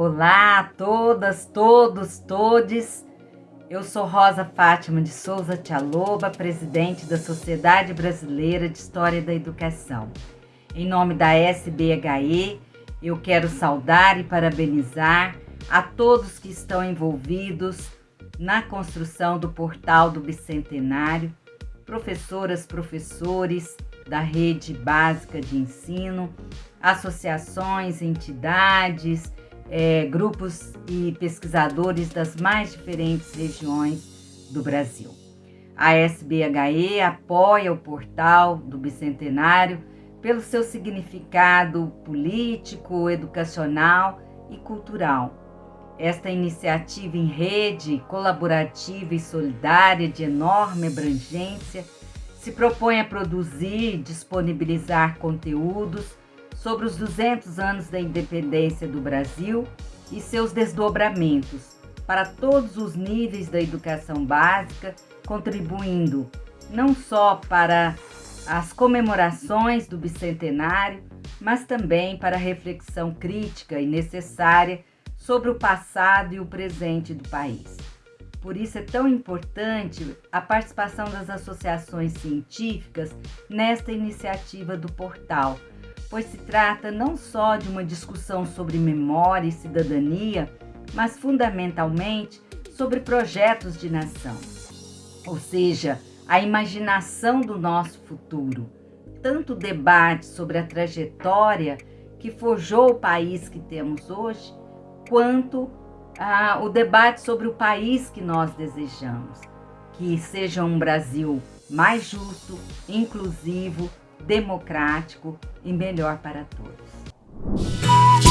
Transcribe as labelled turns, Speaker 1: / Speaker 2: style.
Speaker 1: Olá a todas, todos, todes. Eu sou Rosa Fátima de Souza Tialoba, presidente da Sociedade Brasileira de História da Educação. Em nome da SBHE, eu quero saudar e parabenizar a todos que estão envolvidos na construção do portal do Bicentenário, professoras, professores da rede básica de ensino, associações, entidades, é, grupos e pesquisadores das mais diferentes regiões do Brasil. A SBHE apoia o portal do Bicentenário pelo seu significado político, educacional e cultural. Esta iniciativa em rede, colaborativa e solidária de enorme abrangência se propõe a produzir e disponibilizar conteúdos sobre os 200 anos da independência do Brasil e seus desdobramentos para todos os níveis da educação básica, contribuindo não só para as comemorações do bicentenário, mas também para a reflexão crítica e necessária sobre o passado e o presente do país. Por isso é tão importante a participação das associações científicas nesta iniciativa do portal, pois se trata não só de uma discussão sobre memória e cidadania, mas fundamentalmente sobre projetos de nação, ou seja, a imaginação do nosso futuro. Tanto debate sobre a trajetória que forjou o país que temos hoje, quanto ah, o debate sobre o país que nós desejamos, que seja um Brasil mais justo, inclusivo, democrático e melhor para todos.